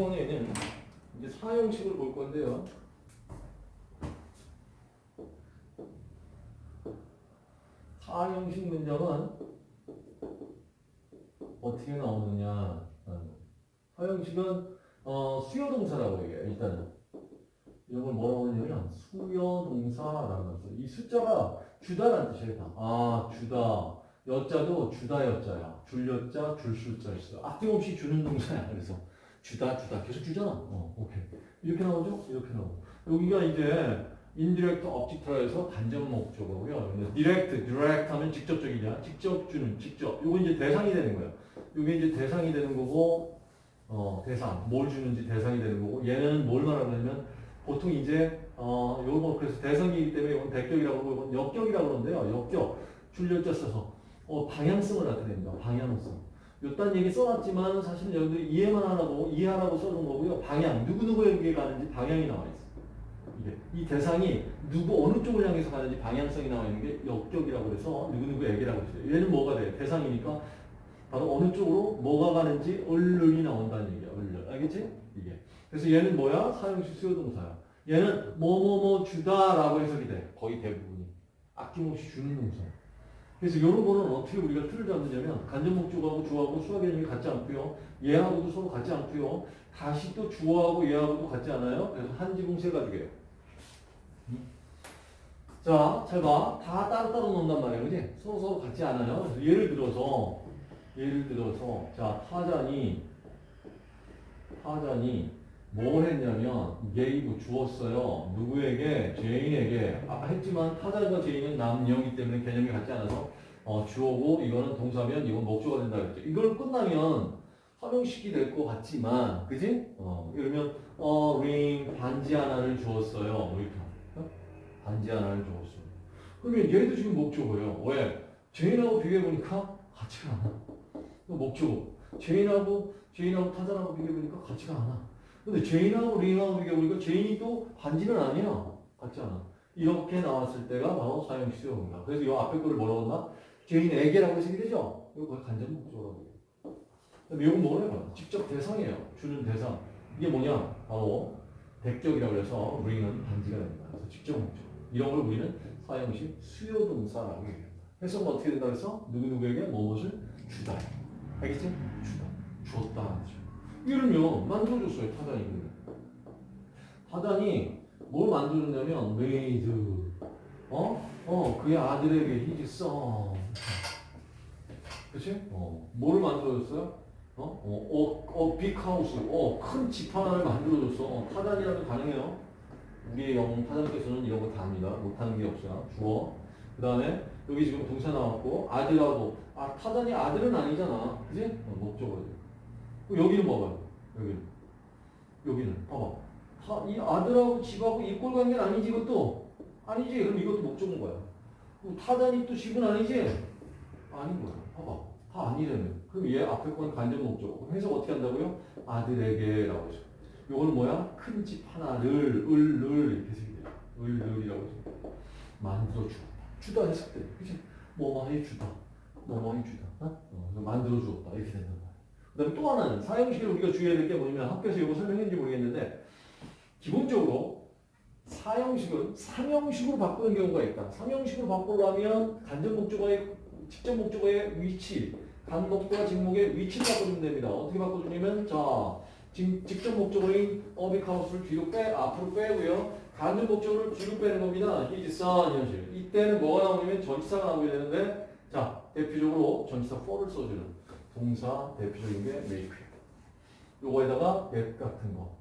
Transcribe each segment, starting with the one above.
이번에는 이제 사형식을 볼 건데요. 사형식 문장은 어떻게 나오느냐. 사형식은 어, 수요동사라고 얘기해요. 일단은 이런 걸 뭐라고 하냐면 수요동사라는 거죠. 이 숫자가 주다라는 뜻이에요. 아 주다. 여자도 주다 여자야. 줄 여자, 줄 숫자 있어. 아낌없이 주는 동사야. 그래서 주다 주다 계속 주잖아. 어, 오케이. 이렇게 나오죠? 이렇게 나오고. 여기가 이제 object라 해서 간접 목적어고요. direct, direct 하면 직접적이냐? 직접 주는, 직접. 요거 이제 대상이 되는 거예요. 요게 이제 대상이 되는 거고, 어, 대상. 뭘 주는지 대상이 되는 거고, 얘는 뭘 말하냐면, 보통 이제, 어, 요거 그래서 대상이기 때문에 이건 대격이라고 그러고, 이건 여격이라고 그러는데요. 여격. 줄 여 자 써서, 어, 방향성을 나타냅니다. 방향성. 요딴 얘기 써놨지만 사실 여러분들 이해만 하라고, 이해하라고 써놓은 거고요. 방향. 누구누구에게 가는지 방향이 나와 있어요. 이게 이 대상이 누구 어느 쪽을 향해서 가는지 방향성이 나와 있는 게 역격이라고 해서 누구누구에게라고 했어요. 얘는 뭐가 돼? 대상이니까 바로 어느 쪽으로 뭐가 가는지 얼른이 나온다는 얘기야. 얼른. 알겠지? 이게. 그래서 얘는 뭐야? 사용식 수요동사야. 얘는 뭐뭐뭐 주다라고 해석이 돼. 거의 대부분이. 아낌없이 주는 동사. 그래서 이런 거는 어떻게 우리가 틀을 잡느냐면 간접 목적하고 주어하고 서로 개념이 같지 않고요. 얘하고도 서로 같지 않고요. 다시 또 주어하고 얘하고도 같지 않아요. 그래서 한 지붕 세 가족이에요. 자, 잘 봐. 다 따로따로 논단 말이에요. 그지? 서로 서로 같지 않아요. 그래서 예를 들어서, 예를 들어서, 자, 타잔이, 타잔이 뭘 했냐면, gave 주었어요. 누구에게? 제인에게. 아까 했지만 타잔과 제인은 남녀이기 때문에 개념이 같지 않아서, 어, 주어고, 이거는 동사면, 이건 목적어가 된다 그랬죠. 이걸 끝나면, 삼형식이 될 것 같지만, 그지? 어, 그러면, 어, ring, 반지 하나를 주었어요. 뭐 이렇게. 반지 하나를 주었어. 그러면 얘도 지금 목적어예요. 왜? 제인하고 비교해보니까 같지가 않아. 목적어. 제인하고, 제인하고 타잔하고 비교해보니까 같지가 않아. 근데 제인하고 ring하고 비교해보니까 제인이 또 반지는 아니야. 같지 않아. 이렇게 나왔을 때가 바로 사용시효입니다. 그래서 이 앞에 거를 뭐라고 했나? 제인에게라고 해석이 되죠? 이거 간접 목적어라고. 그럼 이건 뭐래요? 직접 대상이에요. 주는 대상. 이게 뭐냐? 바로 백격이라고 해서 ring은 반지가 됩니다. 그래서 직접 목적. 이런 걸 우리는 사용식 수요동사라고 얘기합니다. 해석은 어떻게 된다 그래서 누구누구에게 무엇을 주다. 알겠지? 주다. 주었다. 이러면 만들어줬어요. 타단이. 타단이 뭘 만들어줬냐면 made 어? 어 그의 아들에게 his son 그치? 어 뭐를 만들어줬어요? 어? 어, 어, 어, 빅하우스, 어, 큰 집 하나를 만들어줬어. 어, 타단이라면 가능해요. 우리의 영웅 타장께서는 이런 거 다 합니다. 못하는 게 없어요. 주어. 그 다음에 여기 지금 동사 나왔고 아들하고 아 타단이 아들은 아니잖아. 그지? 어, 목적어죠. 여기는 봐봐요. 여기는. 여기는 봐봐. 타, 이 아들하고 집하고 이꼴 관계는 아니지 이것도. 아니지. 그럼 이것도 목적어인 거야. 타단이 또 집은 아니지? 아닌 거야. 봐봐. 다 아니라면. 그럼 얘 앞에 건 간접 목적어. 해석 어떻게 한다고요? 아들에게 라고 하죠. 요거는 뭐야? 큰 집 하나를 을 을 이렇게 해석이 돼요. 을 을이라고 해서 만들어 주었다. 주다 해석돼. 그치? 뭐뭐 해 주다. 뭐뭐 해 주다. 어? 어, 만들어 주었다. 이렇게 말이야. 그 다음에 또 하나는 사형식을 우리가 주의해야 될 게 뭐냐면 학교에서 이거 설명했는지 모르겠는데 기본적으로 사형식은 삼형식으로 바꾸는 경우가 있다. 삼형식으로 바꾸려면 간접 목적어의 직접 목적어의 위치, 간목과 직목의 위치를 바꿔주면 됩니다. 어떻게 바꿔주냐면 자 직접 목적어인 어빅하우스를 뒤로 빼, 앞으로 빼고요. 간접 목적어를 뒤로 빼는 겁니다. son 현실. 이때는 뭐가 나오냐면 전치사가 나오게 되는데 자 대표적으로 전치사 for를 써주는 동사 대표적인 게 make예요. 요거에다가 get 같은 거,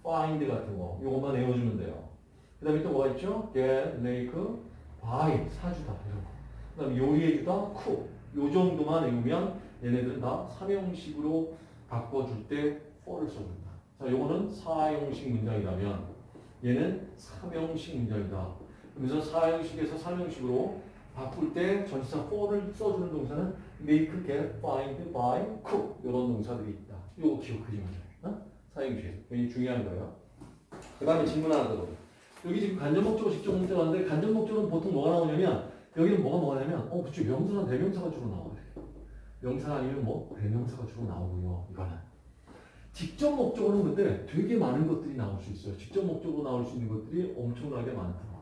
find 같은 거 요것만 외워주면 돼요. 그 다음에 또 뭐가 있죠? get, make, buy 사주다 이런 거. 그 다음에 요리해주다 cook 요 정도만 외우면 얘네들은 다 삼형식으로 바꿔줄 때 for를 써준다. 자, 요거는 사형식 문장이라면 얘는 삼형식 문장이다. 그래서 사형식에서 삼형식으로 바꿀 때 전치사 for를 써주는 동사는 make, get, find, buy, cook 이런 동사들이 있다. 요거 기억하시면 돼요. 어? 사형식에서. 굉장히 중요한 거예요. 그 다음에 질문 하나 더. 여기 지금 간접 목적어, 직접 목적어인데 간접 목적어는 보통 뭐가 나오냐면 여기는 뭐가 뭐냐면 어, 그쵸. 명사나 대명사가 주로 나와요. 명사 아니면 뭐 대명사가 주로 나오고요. 이거는. 직접 목적어는 근데 되게 많은 것들이 나올 수 있어요. 직접 목적으로 나올 수 있는 것들이 엄청나게 많다.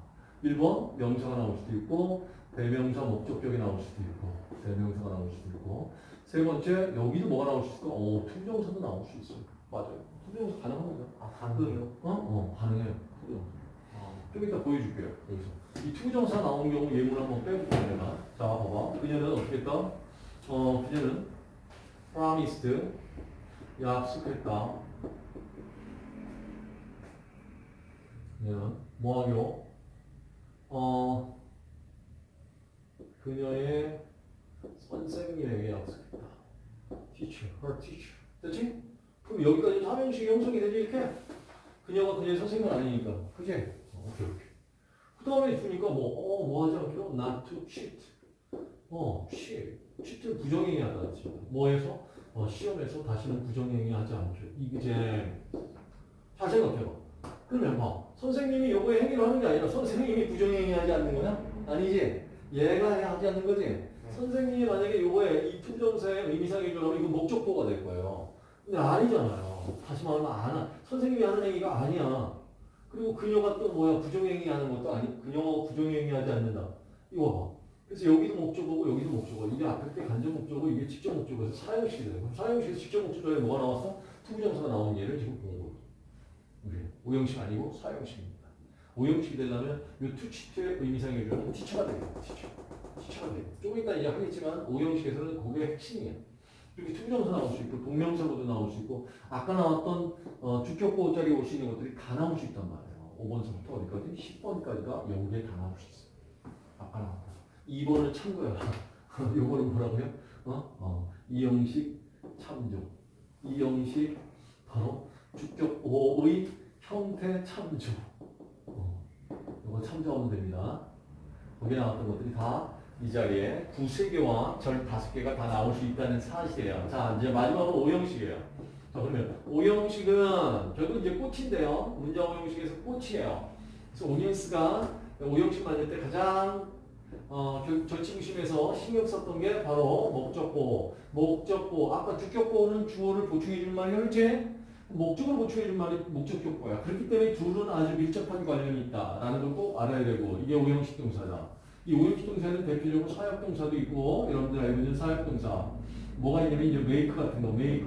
1번 명사가 나올 수도 있고 대명사 목적격이 나올 수도 있고 대명사가 나올 수도 있고 세 번째 여기도 뭐가 나올 수 있을까? 어, to부정사도 나올 수 있어요. 맞아요. to부정사 가능합니다. 아, 가능해요? 어? 어, 가능해요. to부정사. 아, 좀 이따 보여줄게요. 여기서. 이 to부정사 나오는 경우 예문 한번 빼볼게요. 내가. 자, 봐봐. 그녀는 어떻게 했다? 어, 그녀는 promised 약속했다. 그녀는 뭐 하기로? 어, 그녀의 선생님에게 약속했다. teacher, her teacher. 됐지? 그럼 여기까지 삼형식 형성이 되지 이렇게? 그녀가 그녀의 선생님은 아니니까. 그지? 어, 오케이, 오케이. 그 다음에 주니까 뭐, 어, 뭐 하지 않기로? not to cheat. 어, cheat. cheat는 부정행위 하다. 뭐해서? 어, 시험에서 다시는 부정행위 하지 않죠. 이제, 잘 생각해봐. 그러면 봐. 선생님이 요거에 행위를 하는 게 아니라 선생님이 부정행위 하지 않는 거냐? 아니지? 얘가 하지 않는 거지? 선생님이 만약에 요거에 이 투정사의 의미상의 조합 이거 목적보가 될 거예요. 근데 아니잖아요. 다시 말하면 안 하. 선생님이 하는 행위가 아니야. 그리고 그녀가 또 뭐야 부정행위 하는 것도 아니 그녀가 부정행위 하지 않는다. 이거 봐. 그래서 여기도 목적어고 여기도 목적어. 이게 앞에 게 간접 목적어 이게 직접 목적어에서 사형식이 되는 거야. 사형식에서 직접 목적어에 뭐가 나왔어? to부정사가 나온 예를 지금 본 거예요. 우리 오형식 아니고 사형식입니다. 오형식이 되려면 이 to cheat의 의미상의 주어는 teacher가 되겠다. teacher. teacher가 돼. 좀 이따 이제 하겠지만 오형식에서는 그게 핵심이야. 이렇게 to부정사 나올 수 있고 동명사로도 나올 수 있고 아까 나왔던 어, 주격보어 자리 올 수 있는 것들이 다 나올 수 있단 말이에요. 5번서부터 어디까지? 10번까지가 여기에 다 나올 수 있어요. 아까 나왔다. 2번을 참고해라. 요거는 뭐라고요? 어? 어. 이형식 참조. 이형식 바로 주격보호의 형태 참조. 참조하면 됩니다. 거기에 나왔던 것들이 다 이 자리에 두세 개와 절 다섯 개가 다 나올 수 있다는 사실이에요. 자, 이제 마지막으로 오형식이에요. 자, 그러면 오형식은 결국 이제 꽃인데요. 문자 오형식에서 꽃이에요. 그래서 오니언스가 오형식 만들 때 가장 어, 결- 절친심에서 신경 썼던 게 바로 목적보. 목적보. 아까 주격보는 주어를 보충해 줄 말이 옳지? 목적을 보충해 줄 말이 목적격보야. 그렇기 때문에 둘은 아주 밀접한 관련이 있다라는 걸 꼭 알아야 되고 이게 오형식 동사다. 이 오형식 동사는 대표적으로 사역 동사도 있고 여러분들 알고 있는 사역 동사 뭐가 있냐면 이제 make 같은 거 make,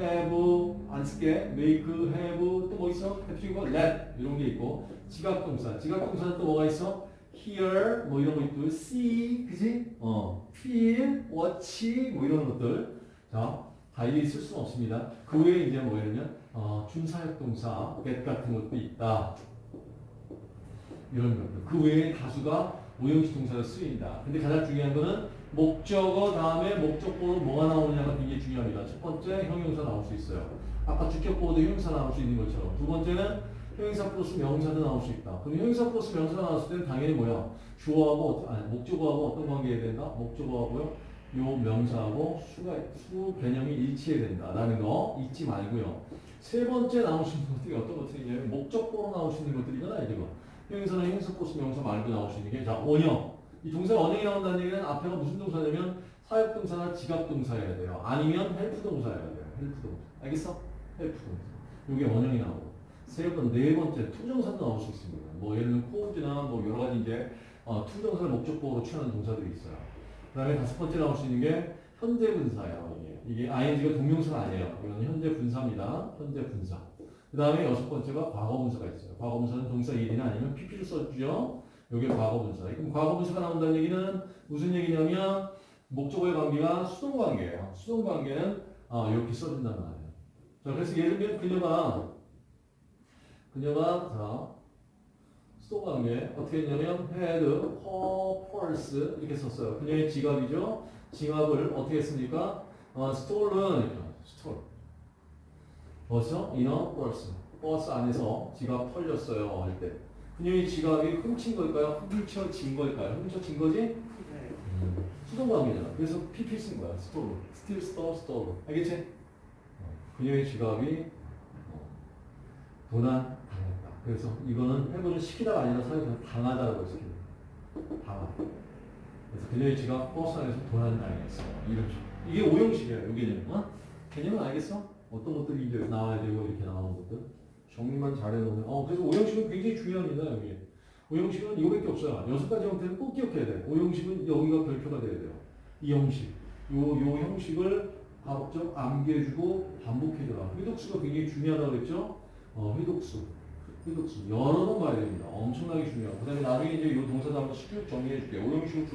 have 안 쓸게 make, have 또 뭐 있어? 대표적으로 let 이런 게 있고 지각 동사 지각 동사는 또 뭐가 있어? hear 뭐 이런 거 있고 see 그지? 어 feel, watch 뭐 이런 것들 자 다 이게 있을 수는 없습니다. 그 외에 이제 뭐냐면 어, 준사역 동사 get 같은 것도 있다. 이런 것들. 그 외에 다수가 오형식 동사로 쓰인다. 근데 가장 중요한 거는 목적어 다음에 목적보로 뭐가 나오느냐가 굉장히 중요합니다. 첫 번째 형용사 나올 수 있어요. 아까 주격보호도 형용사 나올 수 있는 것처럼. 두 번째는 형용사 플러스 명사도 나올 수 있다. 그럼 형용사 플러스 명사가 나왔을 때는 당연히 뭐야? 주어하고 아니, 목적어하고 어떤 관계해야 된다? 목적어하고요. 요 명사하고 수가 수 개념이 일치해야 된다라는 거 잊지 말고요. 세 번째 나올 수 있는 것들이 어떤 것들이냐면 목적보어로 나올 수 있는 것들이잖아요, 지금. 형용사는 형용사 플러스 명사 말고 나올 수 있는 게 자, 원형. 이 동사가 원형이 나온다는 얘기는 앞에가 무슨 동사냐면 사역 동사나 지각 동사여야 돼요. 아니면 help 동사여야 돼요. help 동사. 알겠어? help 동사. 이게 원형이 나오고. 세 번, 네 번째 to부정사도 나올 수 있습니다. 뭐 예를 들면 cause나 뭐 여러 가지 이제 어, to부정사를 목적보호로 취하는 동사들이 있어요. 그 다음에 다섯 번째 나올 수 있는 게 현재 분사예요. 이게 이게 ing가 동명사가 아니에요. 이건 현재 분사입니다. 현재 분사. 그 다음에 여섯 번째가 과거 분사가 있어요. 과거 분사는 동사 ed나 아니면 pp를 써주죠. 이게 과거 분사. 그럼 과거 분사가 나온다는 얘기는 무슨 얘기냐면 목적어의 관계가 수동 관계예요. 수동 관계는 아, 이렇게 써준단 말이에요. 자, 그래서 예를 들면 그녀가 그녀가 자 수동 관계 어떻게 했냐면 had purse 이렇게 썼어요. 그녀의 지갑이죠. 지갑을 어떻게 했습니까? 어, stolen stole 벌써 in a purse 버스 안에서 지갑 털렸어요 할 때. 그녀의 지갑이 훔친 걸까요? 훔쳐진 걸까요? 훔쳐진 거지? 네. 수동 관계잖아. 그래서 PP 쓴 거야. stole, steal, stole, stole. 알겠지? 어, 그녀의 지갑이 어, 도난. 그래서 이거는 해부는 시키다가 아니라 사회에서 당하다라고 했습니다. 당하다. 그래서 그녀의 지갑 버스 안에서 도난 당했어. 이런 식. 이게 오형식이에요. 요 개념. 어? 개념은 알겠어? 어떤 것들이 이제 나와야 되고 이렇게 나오는 것들 정리만 잘해놓으면 어 그래서 오형식은 굉장히 중요합니다 여기 오형식은 이거밖에 없어요 여섯 가지 형태는 꼭 기억해야 돼 오형식은 여기가 별표가 돼야 돼요 이 형식 요, 요 형식을 가급적 암기해주고 반복해줘라 회독수가 굉장히 중요하다고 그랬죠 어 회독수 회독수 여러 번 봐야 됩니다. 엄청나게 중요하고. 그 다음에 나중에 이제 요 동사도 한번 쭉 정리해 줄게요. 주로